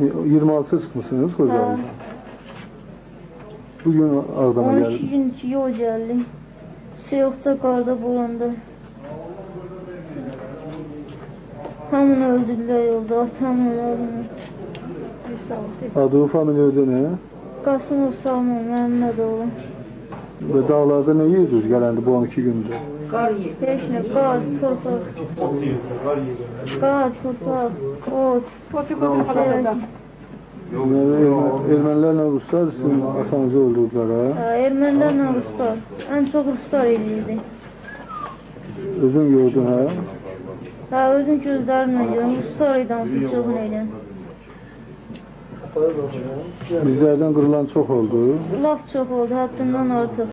26 çıkmışsınız Kocaeli'den. Bugün Ağdam'a 12 geldi. gün yol geldi. Soyuqda, qarda, boranda. Hamını öldürdülər yolda, atamı öldürdülər. Adı familiyada ne? Qasımov Salman, Məhəmmədoğlu. Ve dağlarda ne yiyorsunuz gelendi bu 12 günde? Heç nə, qar, torpaq. Qar, torpaq, ot. Yani Ermen- Ermenilerle Ruslar sizin atanızı öldürdüler ha. Hə, Ermənilərlə Ruslar. Ən çox Ruslar eləyirdi. Özün gördün ha. Hə, özüm gözlərimlə görüm. Ruslar idi hamısı çoxunu eləyən. Bizlerden kırılan çok oldu. Laf çox oldu, həddindən artıq.